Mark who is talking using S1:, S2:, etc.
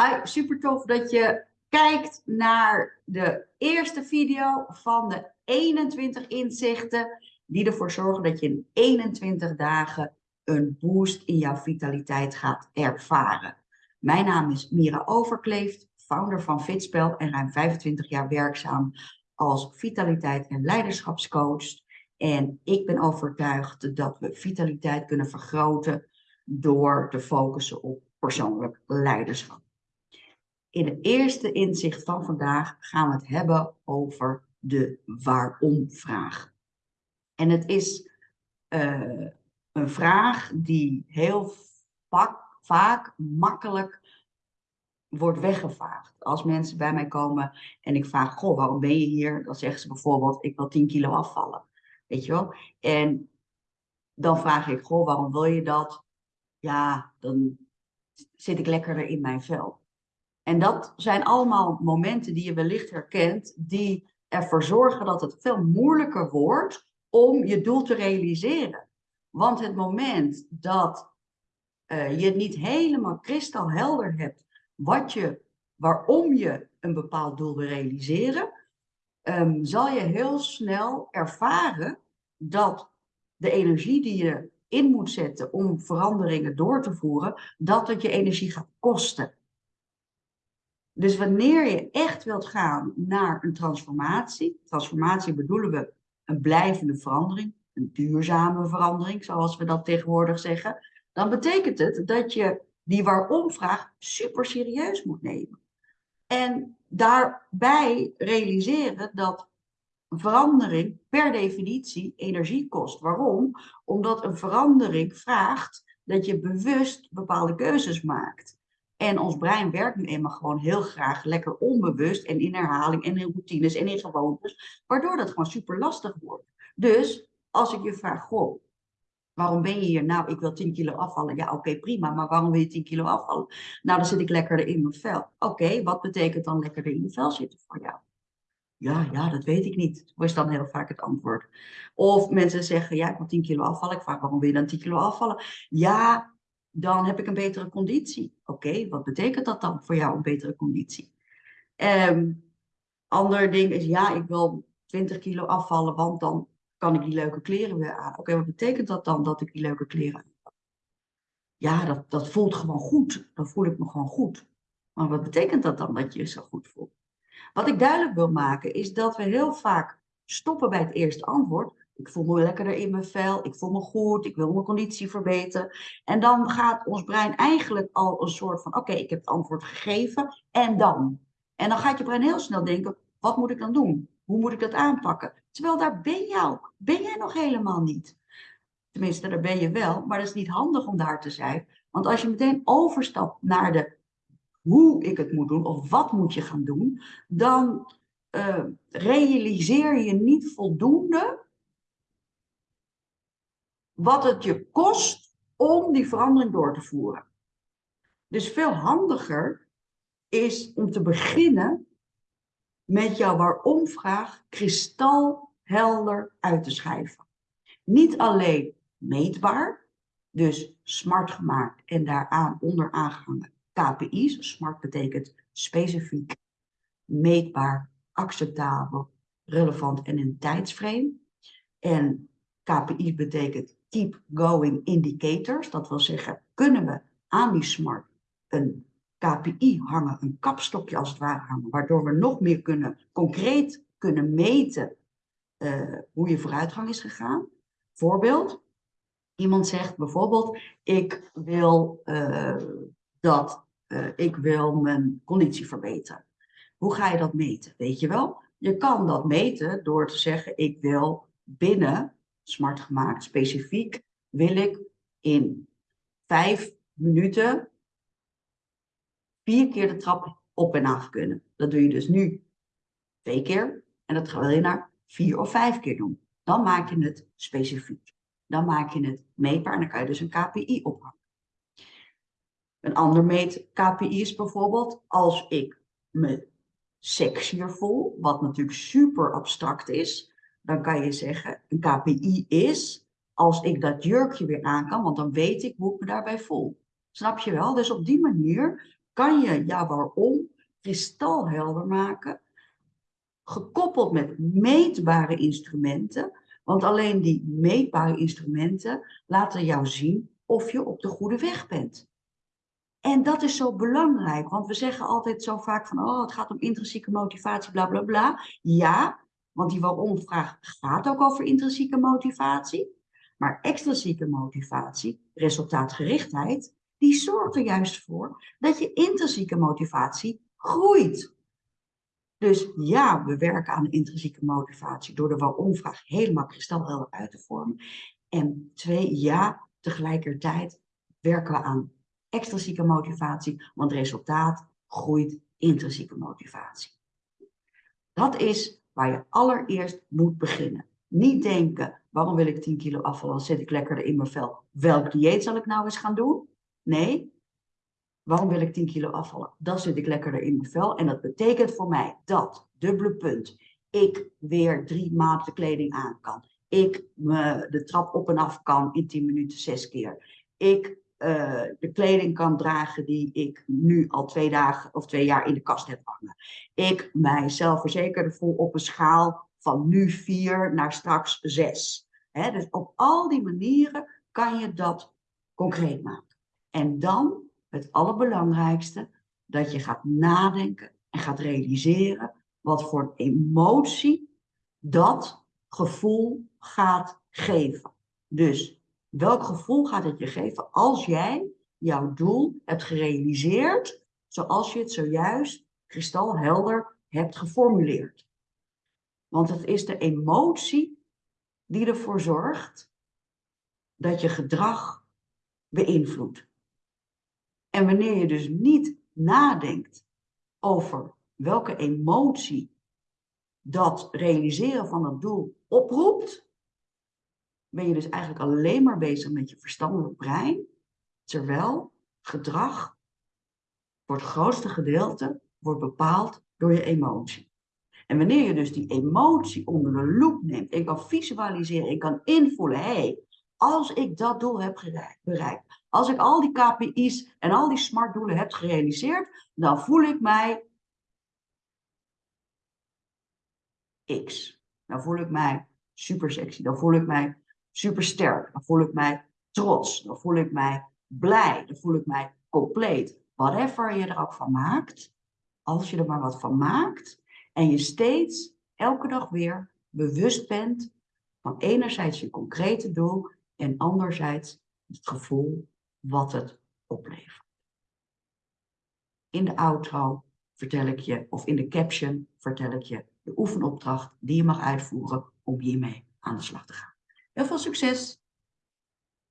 S1: Hi, super tof dat je kijkt naar de eerste video van de 21 inzichten die ervoor zorgen dat je in 21 dagen een boost in jouw vitaliteit gaat ervaren. Mijn naam is Mira Overkleeft, founder van Fitspel en ruim 25 jaar werkzaam als vitaliteit- en leiderschapscoach. En ik ben overtuigd dat we vitaliteit kunnen vergroten door te focussen op persoonlijk leiderschap. In het eerste inzicht van vandaag gaan we het hebben over de waarom-vraag. En het is uh, een vraag die heel vaak, vaak makkelijk wordt weggevaagd. Als mensen bij mij komen en ik vraag, goh, waarom ben je hier? Dan zeggen ze bijvoorbeeld, ik wil 10 kilo afvallen. Weet je wel? En dan vraag ik, goh, waarom wil je dat? Ja, dan zit ik lekkerder in mijn vel. En dat zijn allemaal momenten die je wellicht herkent, die ervoor zorgen dat het veel moeilijker wordt om je doel te realiseren. Want het moment dat uh, je niet helemaal kristalhelder hebt wat je, waarom je een bepaald doel wil realiseren, um, zal je heel snel ervaren dat de energie die je in moet zetten om veranderingen door te voeren, dat het je energie gaat kosten. Dus wanneer je echt wilt gaan naar een transformatie, transformatie bedoelen we een blijvende verandering, een duurzame verandering, zoals we dat tegenwoordig zeggen, dan betekent het dat je die waarom-vraag super serieus moet nemen. En daarbij realiseren dat verandering per definitie energie kost. Waarom? Omdat een verandering vraagt dat je bewust bepaalde keuzes maakt. En ons brein werkt nu eenmaal gewoon heel graag lekker onbewust en in herhaling en in routines en in gewoontes, waardoor dat gewoon super lastig wordt. Dus als ik je vraag, goh, waarom ben je hier? Nou, ik wil 10 kilo afvallen. Ja, oké, prima, maar waarom wil je 10 kilo afvallen? Nou, dan zit ik lekkerder in mijn vel. Oké, wat betekent dan lekkerder in je vel zitten voor jou? Ja, ja, dat weet ik niet. Is dan heel vaak het antwoord. Of mensen zeggen, ja, ik wil 10 kilo afvallen. Ik vraag, waarom wil je dan 10 kilo afvallen? Ja, dan heb ik een betere conditie. Oké, wat betekent dat dan voor jou, een betere conditie? Um, ander ding is, ja, ik wil 20 kilo afvallen, want dan kan ik die leuke kleren weer aan. Oké, wat betekent dat dan, dat ik die leuke kleren aan Ja, dat, dat voelt gewoon goed. Dan voel ik me gewoon goed. Maar wat betekent dat dan, dat je je zo goed voelt? Wat ik duidelijk wil maken, is dat we heel vaak stoppen bij het eerste antwoord. Ik voel me lekkerder in mijn vel, ik voel me goed, ik wil mijn conditie verbeteren. En dan gaat ons brein eigenlijk al een soort van, oké, ik heb het antwoord gegeven, en dan? En dan gaat je brein heel snel denken, wat moet ik dan doen? Hoe moet ik dat aanpakken? Terwijl daar ben jij, ben jij nog helemaal niet. Tenminste, daar ben je wel, maar dat is niet handig om daar te zijn. Want als je meteen overstapt naar de hoe ik het moet doen of wat moet je gaan doen, dan uh, realiseer je niet voldoende wat het je kost om die verandering door te voeren. Dus veel handiger is om te beginnen met jouw waarom-vraag kristalhelder uit te schrijven. Niet alleen meetbaar, dus smart gemaakt en daaraan onder aangehangen KPI's. Smart betekent specifiek, meetbaar, acceptabel, relevant en in tijdsframe. En KPI's betekent Keep Going Indicators. Dat wil zeggen, kunnen we aan die smart een KPI hangen, een kapstokje als het ware hangen, waardoor we nog meer kunnen, concreet kunnen meten uh, hoe je vooruitgang is gegaan. Voorbeeld, iemand zegt bijvoorbeeld, ik wil uh, dat, uh, ik wil mijn conditie verbeteren. Hoe ga je dat meten? Weet je wel? Je kan dat meten door te zeggen, ik wil binnen smart gemaakt, specifiek, wil ik in vijf minuten vier keer de trap op en af kunnen. Dat doe je dus nu twee keer en dat wil je naar vier of vijf keer doen. Dan maak je het specifiek. Dan maak je het meetbaar en dan kan je dus een KPI ophangen. Een ander meet KPI is bijvoorbeeld als ik me sexier voel, wat natuurlijk super abstract is, dan kan je zeggen, een KPI is als ik dat jurkje weer aan kan, want dan weet ik hoe ik me daarbij voel. Snap je wel? Dus op die manier kan je jouw waarom kristalhelder maken, gekoppeld met meetbare instrumenten. Want alleen die meetbare instrumenten laten jou zien of je op de goede weg bent. En dat is zo belangrijk, want we zeggen altijd zo vaak van, oh, het gaat om intrinsieke motivatie, bla bla bla. Ja, want die waarom-vraag gaat ook over intrinsieke motivatie. Maar extrinsieke motivatie, resultaatgerichtheid, die zorgt er juist voor dat je intrinsieke motivatie groeit. Dus ja, we werken aan intrinsieke motivatie door de waarom-vraag helemaal kristalhelder uit te vormen. En twee, ja, tegelijkertijd werken we aan extrinsieke motivatie, want resultaat groeit intrinsieke motivatie. Dat is waar je allereerst moet beginnen. Niet denken, waarom wil ik 10 kilo afvallen, zit ik lekkerder in mijn vel. Welk dieet zal ik nou eens gaan doen? Nee, waarom wil ik 10 kilo afvallen? Dan zit ik lekkerder in mijn vel. En dat betekent voor mij dat, dubbele punt, ik weer drie maanden kleding aan kan. Ik de trap op en af kan in 10 minuten zes keer. Ik uh, de kleding kan dragen die ik nu al twee dagen of twee jaar in de kast heb hangen. Ik mijzelf verzekerder voel op een schaal van nu vier naar straks zes. Dus op al die manieren kan je dat concreet maken. En dan het allerbelangrijkste, dat je gaat nadenken en gaat realiseren wat voor emotie dat gevoel gaat geven. Dus welk gevoel gaat het je geven als jij jouw doel hebt gerealiseerd zoals je het zojuist kristalhelder hebt geformuleerd? Want het is de emotie die ervoor zorgt dat je gedrag beïnvloedt. En wanneer je dus niet nadenkt over welke emotie dat realiseren van het doel oproept, ben je dus eigenlijk alleen maar bezig met je verstandelijk brein, terwijl gedrag voor het grootste gedeelte wordt bepaald door je emotie. En wanneer je dus die emotie onder de loep neemt en kan visualiseren en kan invoelen, hé, hey, als ik dat doel heb bereikt, als ik al die KPI's en al die smart doelen heb gerealiseerd, dan voel ik mij X. Dan voel ik mij super sexy. Dan voel ik mij super sterk. Dan voel ik mij trots. Dan voel ik mij blij. Dan voel ik mij compleet. Whatever je er ook van maakt, als je er maar wat van maakt en je steeds elke dag weer bewust bent van enerzijds je concrete doel en anderzijds het gevoel wat het oplevert. In de outro vertel ik je, of in de caption vertel ik je de oefenopdracht die je mag uitvoeren om hiermee aan de slag te gaan. Heel veel succes!